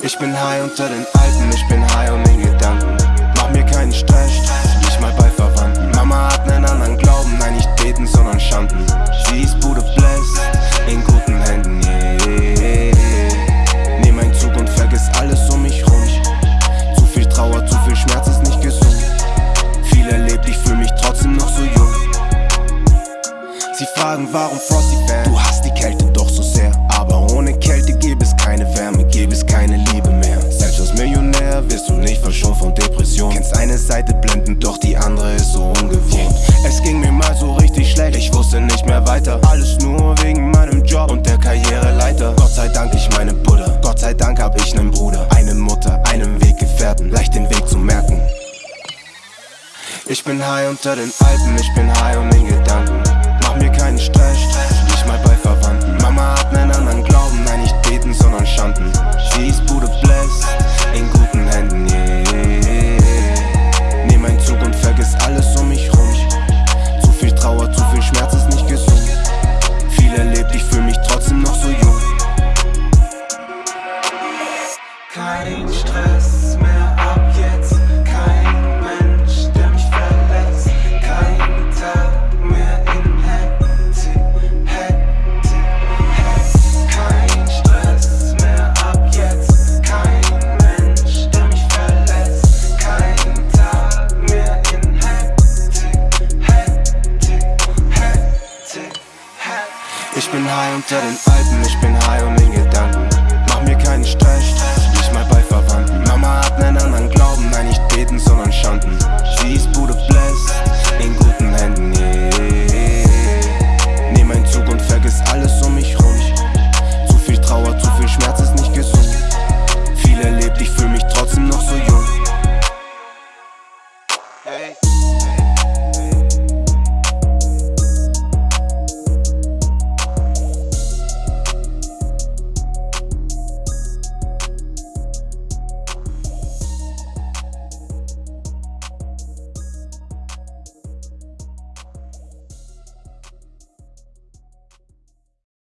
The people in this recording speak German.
Ich bin high unter den Alpen, ich bin high und in Gedanken. Sie fragen, warum Frosty Fan? Du hast die Kälte doch so sehr. Aber ohne Kälte gäbe es keine Wärme, gäbe es keine Liebe mehr. Selbst als Millionär wirst du nicht verschont von Depression. Kennst eine Seite blendend, doch die andere ist so ungewohnt. Es ging mir mal so richtig schlecht, ich wusste nicht mehr weiter. Alles nur wegen meinem Job und der Karriereleiter. Gott sei Dank ich meine Buddha. Gott sei Dank hab ich nen Bruder, eine Mutter, einen Weggefährten, leicht den Weg zu merken. Ich bin high unter den Alpen, ich bin high und in Gedanken. Ich bin high unter den Alpen, ich bin